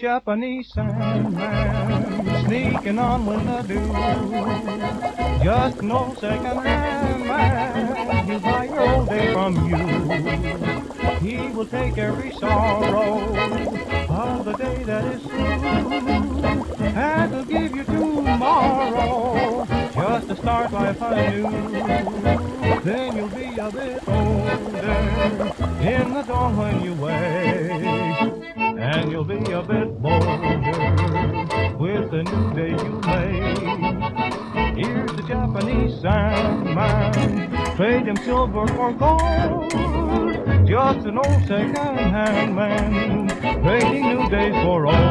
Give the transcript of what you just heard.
Japanese Sandman sneaking on when the dew. Just no second-hand man, he'll buy your old day from you. He will take every sorrow of the day that is through, and he'll give you tomorrow just to start life anew. Then you'll be a bit older in the dawn when you wake and you'll be a bit bolder with the new day you made. Here's the Japanese Sandman, trade him silver for gold. Just an old second-hand man, trading new days for old.